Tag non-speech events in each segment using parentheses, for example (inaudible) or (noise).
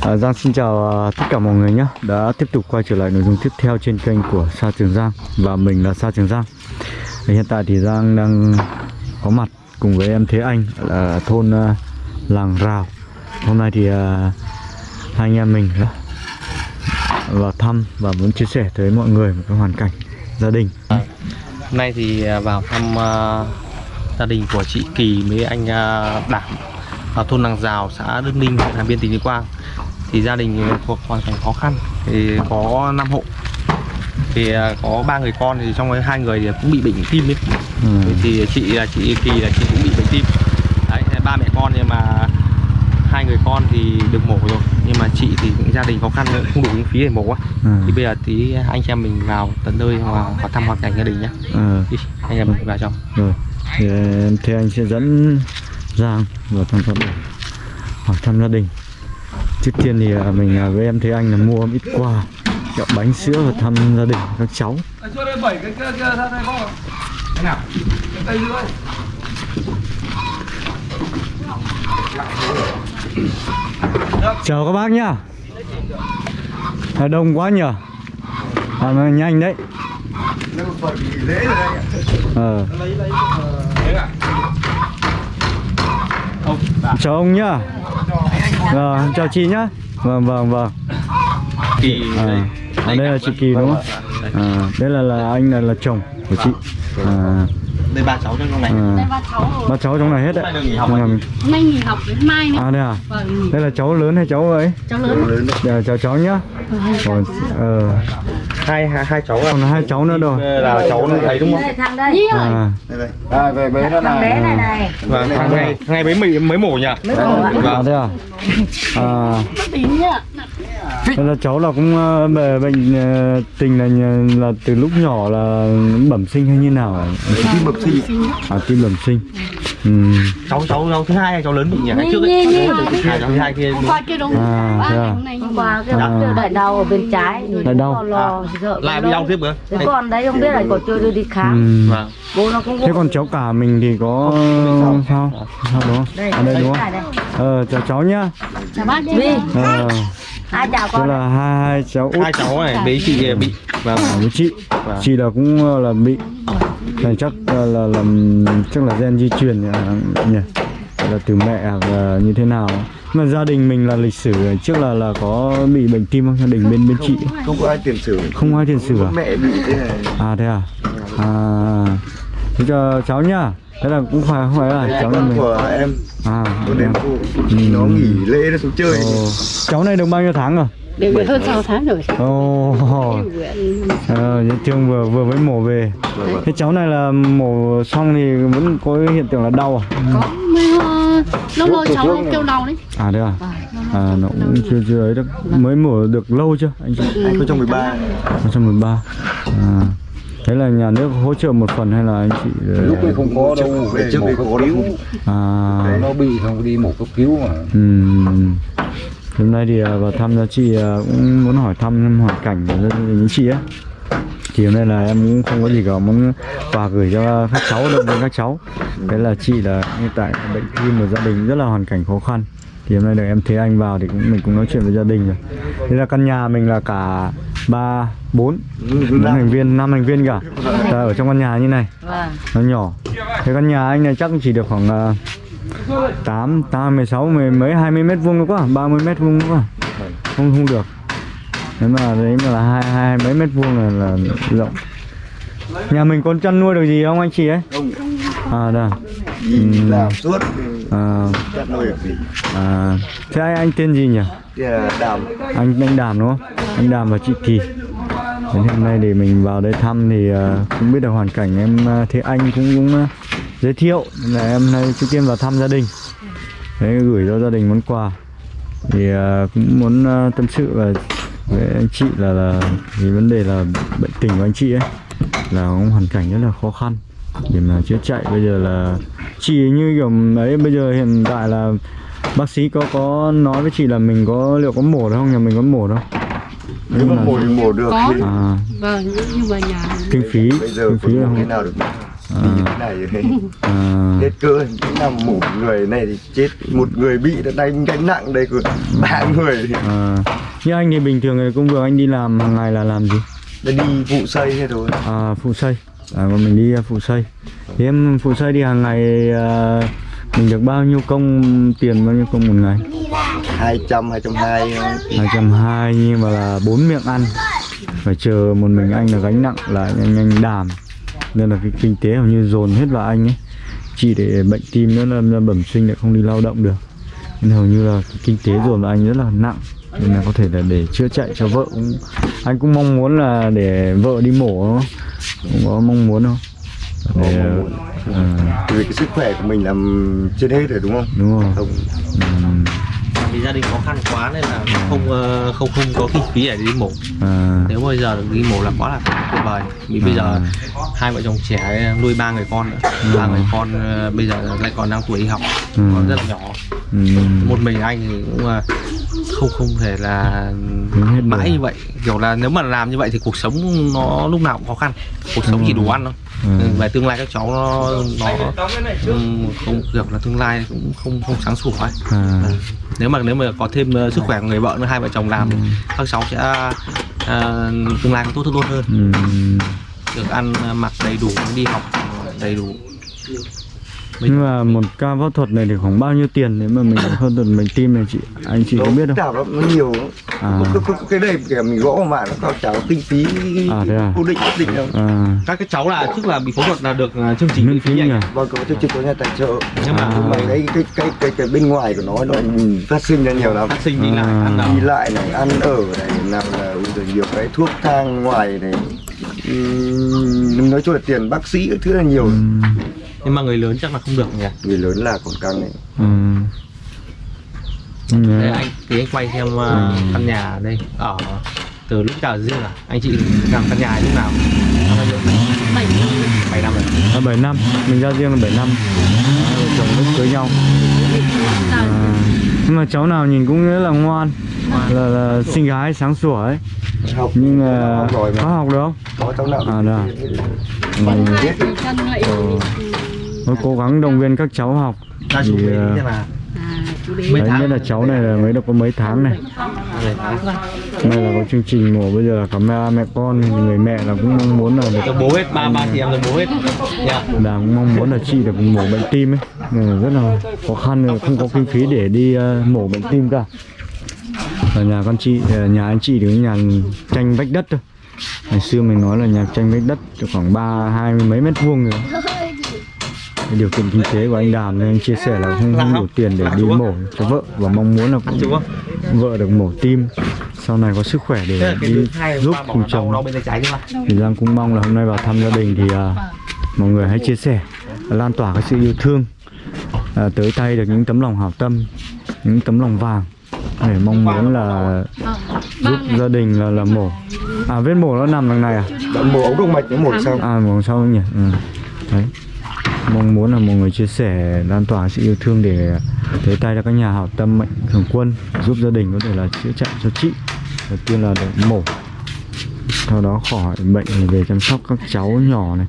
À, Giang xin chào à, tất cả mọi người nhé. Đã tiếp tục quay trở lại nội dung tiếp theo trên kênh của Sa Trường Giang Và mình là Sa Trường Giang. Thì Hiện tại thì Giang đang có mặt cùng với em Thế Anh Ở thôn à, Làng Rào. Hôm nay thì à, hai anh em mình là vào thăm và muốn chia sẻ tới mọi người một cái hoàn cảnh gia đình. À, hôm nay thì à, vào thăm à, gia đình của chị Kỳ với anh à, Đảm ở thôn Làng Rào, xã Đức Ninh, huyện Hà Biên, tỉnh Tuyên Quang. Thì gia đình thuộc hoàn cảnh khó khăn, thì có 5 hộ. Thì à, có ba người con thì trong đấy hai người thì cũng bị bệnh tim ấy. ừ. Thì chị là chị Kỳ là chị cũng bị bệnh tim. Đấy, ba mẹ con nhưng mà hai người con thì được mổ rồi nhưng mà chị thì cũng gia đình khó khăn nữa, không đủ kinh phí để mổ á. Ừ. Thì bây giờ tí anh em mình vào tận nơi và vào thăm hoàn cảnh gia đình nhé. Ừ. Đi, anh em mình vào trong. Rồi thì Thế Anh sẽ dẫn Giang vào thăm gia đình hỏi thăm gia đình Trước tiên thì à, mình à, với em Thế Anh là mua ít quà kẹo bánh sữa và thăm gia đình các cháu. Chào các bác nhá. À, Đông quá nhờ. À, nhanh đấy. Ờ. Chào ông nhá Ờ, Chào chị nhá Vâng vâng vâng Kỳ à, à, đây là chị Kỳ đúng không? À, đây là là anh là, là chồng của chị. À, đây ba cháu trong này à, Đây ba cháu rồi. ba cháu trong này hết đấy. Hôm nay được nghỉ học đến mai nữa. À đây à? Vâng, Đây là cháu lớn hay cháu ấy? cháu lớn. Dạ, chào cháu nhá. Còn, ờ, hai hai hai cháu còn hai cháu nữa rồi. là cháu ấy đúng không? Đây thằng đây. Đi. Rồi. À, à về bé nó Thằng bé này này. vâng thằng ngày thằng ngày mới mới mổ nhỉ? Mới mổ à? (laughs) Đây à? À, đây là cháu là cũng ờ, về bệnh ờ, tình là là từ lúc nhỏ là bẩm sinh hay như nào? tim bẩm sinh À, tim bẩm sinh. Ừ. cháu cháu cháu thứ hai hay cháu lớn bị nhỉ ngày trước ấy cháu thứ hai kia Hôm qua kia đúng. À, à? hôm qua cái À. đợi đau ở bên trái Lại đau. Lo, lo, sợ lại bị đau tiếp nữa Thế còn đấy không biết là có chưa đưa đi khám Ừ. vâng Bố nó cũng Thế còn cháu cả mình thì có sao? Sao đúng không? đây, À đây đúng không? Ờ, chào cháu nhá. Chào bác đi. Ờ, hai tức con là hai, hai cháu út hai cháu này với chị bị vâng à, với chị. Vâng. Chị là cũng ờ, là bị này chắc là là, là chắc là gen di truyền nhỉ? nhỉ? Là từ mẹ hoặc là như thế nào? Mà gia đình mình là lịch sử trước là là có bị bệnh tim không? Gia đình bên bên chị không có ai tiền sử không ai tiền sử à? mẹ bị thế này À thế à? À. Thế cho cháu nhá. Thế là cũng phải không phải là cháu con mình. của em À. con đến cô nó nghỉ lễ nó xuống chơi Ồ. Cháu này được bao nhiêu tháng rồi? Đều được hơn 6 tháng rồi. Ồ, (laughs) ờ, dễ thương vừa vừa mới mổ về. Thế cháu này là mổ xong thì vẫn có hiện tượng là đau à? Có lâu lâu cháu kêu đau đấy. À thế à? À nó cũng chưa chưa ấy được. Mới mổ được lâu chưa anh chị? 2013 2013. À. Thế là nhà nước hỗ trợ một phần hay là anh chị ờ, lúc ấy không có đâu về trước mổ đây cấp có cứu à nó bị không đi mổ cấp cứu mà Ừm. Hôm nay thì à, vào thăm gia chị à, cũng muốn hỏi thăm hoàn cảnh của gia đình chị ấy. Thì hôm nay là em cũng không có gì cả muốn quà gửi cho các cháu động viên các cháu. Đấy là chị là hiện tại bệnh tim của gia đình rất là hoàn cảnh khó khăn. Thì hôm nay được em thấy anh vào thì cũng mình cũng nói chuyện với gia đình rồi. Đây là căn nhà mình là cả ba bốn. Bốn thành viên năm thành viên cả là ở trong căn nhà như này. Vâng. Nó nhỏ. Thế căn nhà anh này chắc chỉ được khoảng uh, 8, 8, 16, mười mấy 20 mét vuông nữa quá. 30 mét vuông nữa quá. Không không được. Nếu mà đấy mà là hai hai mấy mét vuông là, là rộng. Nhà mình có chăn nuôi được gì không anh chị ấy? Không. À đây. Ừ. làm suốt à, à, thế anh, anh tên gì nhỉ? Đàm anh anh Đàm đúng không? Anh Đàm và chị Kỳ. Đến hôm nay để mình vào đây thăm thì à, cũng biết được hoàn cảnh em à, thế anh cũng cũng à, giới thiệu. Nên là em nay trước tiên vào thăm gia đình. Đấy gửi cho gia đình món quà. Thì cũng muốn tâm sự và với anh chị là là vì vấn đề là bệnh tình của anh chị ấy là cũng hoàn cảnh rất là khó khăn để mà chữa chạy. Bây giờ là chị như kiểu ấy bây giờ hiện tại là bác sĩ có có nói với chị là mình có liệu có mổ được không? Nhà mình có mổ đâu. Nếu mà mổ thì mổ được Có. thì à. Vâng, nhưng mà nhà kinh phí bây giờ kinh phí không? là mổ thế không nào được À. như thế này rồi. À, hết cơ nằm một người này thì chết một người bị đã đánh gánh nặng đây của ba người à. như anh thì bình thường thì công việc anh đi làm hàng ngày là làm gì? Đi vụ xây thế thôi à, phụ xây à, còn mình đi à, phụ xây. Thì em phụ xây đi hàng ngày à, mình được bao nhiêu công tiền bao nhiêu công một ngày? Hai trăm hai trăm hai. Hai trăm hai nhưng mà là bốn miệng ăn. Phải chờ một mình anh là gánh nặng là anh anh đàm nên là cái kinh tế hầu như dồn hết vào anh ấy. Chỉ để bệnh tim nữa là, là bẩm sinh lại không đi lao động được. Nên hầu như là cái kinh tế dồn vào anh rất là nặng. Nên là có thể là để chữa chạy cho vợ cũng anh cũng mong muốn là để vợ đi mổ? Cũng có mong muốn không? Để à, vì cái sức khỏe của mình làm trên hết rồi đúng không? Đúng rồi. Không. Ừm, vì gia đình khó khăn quá nên là không ờ, không không có kinh phí để đi mổ. À, nếu bây giờ được đi mổ là quá là tuyệt vời. Vì bây giờ hai vợ chồng trẻ nuôi ba người con nữa. Ba người con ờ, bây giờ lại còn đang tuổi đi học. Ừ. còn rất là nhỏ. Ừm, một mình anh thì cũng ờ, không không thể là mãi đời. như vậy. Kiểu là nếu mà làm như vậy thì cuộc sống nó lúc nào cũng khó khăn. Cuộc sống chỉ đủ ăn thôi. Ừ. về tương lai các cháu nó nó không kiểu là tương lai cũng không không sáng sủa ấy. À, nếu mà nếu mà có thêm ờ, sức khỏe của người vợ nữa hai vợ chồng làm thì các cháu sẽ ờ, tương lai có tốt tốt hơn. Ừm. được ăn ờ, mặc đầy đủ đi học đầy đủ Mình- Nhưng mà một ca phẫu thuật này thì khoảng bao nhiêu tiền nếu mà mình phẫu thuật bệnh tim này chị anh chị có biết không? Lắm, nó nhiều. À. Cái- cái, cái đây kìa mình gõ mà nó cao cháu kinh phí À, thế à? cố định nhất định đâu À, các cái cháu là trước là bị phẫu thuật là được ờ, chương trình miễn phí nhỉ? vâng có chương trình có nhà tài trợ nhưng mà nhưng mà cái cái cái cái cái bên ngoài của nó nó phát sinh ra nhiều lắm phát sinh đi lại À. ăn nào đi lại này ăn ở này nào là nhiều cái thuốc thang ngoài này nói chung là tiền bác sĩ thứ là nhiều ừm, nhưng mà người lớn chắc là không được nhỉ người lớn là còn căng ừm. Đây Nhớ. anh thì anh quay xem ờ, căn nhà đây ở từ lúc nào riêng à anh chị làm căn nhà lúc nào bảy bảy năm rồi À, 7 năm, mình ra riêng là 7 năm à, chồng lúc cưới nhau à, Nhưng mà cháu nào nhìn cũng rất là ngoan là, là xinh gái sáng sủa ấy học Nhưng mà có học được không? có cháu nào À, được à? Mình lại Tôi cố gắng động viên các cháu học. Thì, ờ, à Đấy nhất là rồi? cháu này là mới được có mấy tháng này. Rồi, tháng. Nay là có chương trình mổ bây giờ là cả mẹ mẹ con thì người mẹ là cũng mong muốn là được bố hết ba ba chị em được bố hết. Nha là cũng mong muốn là chị được mổ bệnh tim ấy. Nên rất là khó khăn rồi không có kinh phí để đi ờ, mổ bệnh tim cả. Ở nhà con chị ờ, nhà anh chị thì cái nhà tranh vách đất thôi. Ngày xưa mình nói là nhà tranh vách đất khoảng ba hai mươi mấy mét vuông rồi điều kiện kinh tế của anh Đàm nên anh chia sẻ là không, không đủ tiền để đi mổ cho vợ và mong muốn là cũng vợ được mổ tim. Sau này có sức khỏe để đi giúp cùng chồng. thì Giang cũng mong là hôm nay vào thăm gia đình thì à, mọi người hãy chia sẻ lan tỏa cái sự yêu thương à, tới tay được những tấm lòng hảo tâm những tấm lòng vàng để mong muốn là giúp gia đình là là mổ. À vết mổ nó nằm đằng này à? Mổ ống động mạch nó một xong à mổ sau nhỉ? Ừ. đấy mong muốn là mọi người chia sẻ, lan tỏa sự yêu thương để tới tay cho các nhà hảo tâm mạnh thường quân, giúp gia đình có thể là chữa chạy cho chị. Đầu tiên là được mổ. Sau đó khỏi bệnh về chăm sóc các cháu nhỏ này.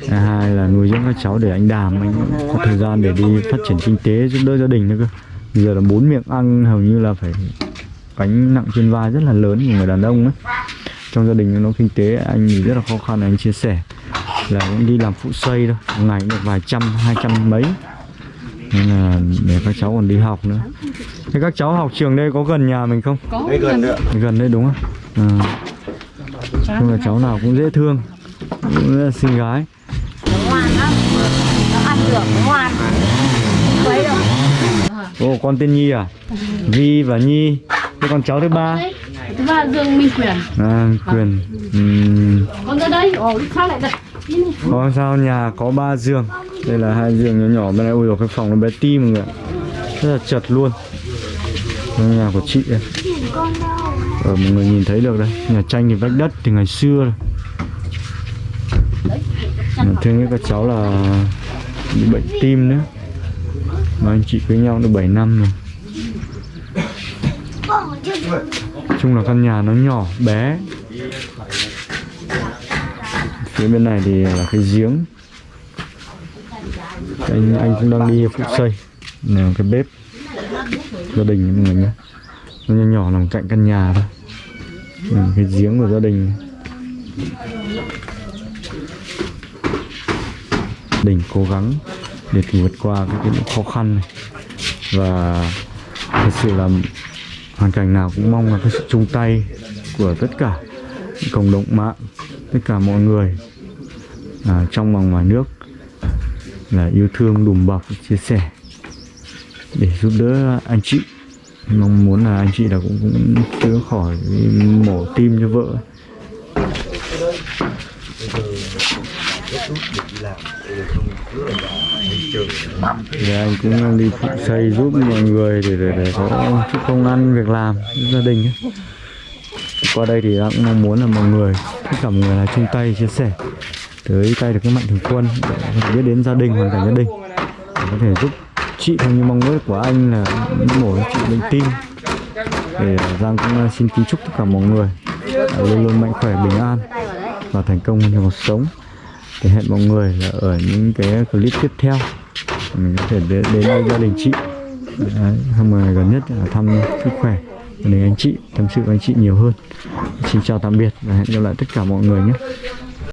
Thứ hai là nuôi dưỡng các cháu để anh đàm anh có thời gian để đi phát triển kinh tế, giúp đỡ gia đình nữa cơ. Bây giờ là bốn miệng ăn, hầu như là phải gánh nặng trên vai rất là lớn của người đàn ông ấy. Trong gia đình nó kinh tế, anh thì rất là khó khăn, anh chia sẻ là cũng đi làm phụ xây thôi. Một ngày cũng được vài trăm hai trăm mấy. Nên là để các cháu còn đi học nữa. Thế các cháu học trường đây có gần nhà mình không? Có đây gần nữa gần đây đúng không? À. nhưng mà cháu nào cũng dễ thương. Cũng rất là xinh gái. Ngoan lắm nó ăn được ngoan đâu Ồ con tên Nhi à? Vi và Nhi. Thế con cháu thứ ba? Thứ ba dương minh quyền. À, Quyền. Ừm, con ra đây. Ồ sao lại đặt có sao nhà có ba giường. Đây là hai giường nhỏ nhỏ Bên này ui dồi, cái phòng nó bé ti mọi người ạ. Rất là chật luôn. Đây nhà của chị đây Ở ờ, mọi người nhìn thấy được đây Nhà tranh thì vách đất thì ngày xưa rồi. Mà thương nhất các cháu là bị bệnh tim nữa Mà anh chị với nhau được 7 năm rồi. Chung là căn nhà nó nhỏ bé. Phía bên này thì là cái giếng. Anh anh cũng đang đi phụ xây. Là cái bếp. Gia đình mọi người nhé. Nó nhỏ nhỏ nằm cạnh căn nhà thôi. Ừ, cái giếng của gia đình. Đình cố gắng để vượt qua cái, cái những khó khăn này. Và thật sự là hoàn cảnh nào cũng mong là cái sự chung tay của tất cả cộng đồng mạng tất cả mọi người à, trong và ngoài nước là yêu thương đùm bọc chia sẻ để giúp đỡ anh chị mong muốn là anh chị là cũng cũng chữa khỏi mổ tim cho vợ thì anh cũng đi phụ xây giúp mọi người để để, để có chút công ăn việc làm gia đình ấy qua đây thì anh cũng mong muốn là mọi người tất cả mọi người là chung tay chia sẻ tới tay được cái mạnh thường quân để có thể biết đến gia đình hoàn cảnh gia đình. Để có thể giúp chị theo như mong ước của anh là mổ chị bệnh tim để Giang cũng à, xin kính chúc tất cả mọi người à, luôn luôn mạnh khỏe bình an và thành công trong cuộc sống. Thì hẹn mọi người là ở những cái clip tiếp theo. Mình có thể đến, đến với gia đình chị. Đấy, hôm gần nhất là thăm sức khỏe đến anh chị, tâm sự với anh chị nhiều hơn. Xin chào tạm biệt và hẹn gặp lại tất cả mọi người nhé.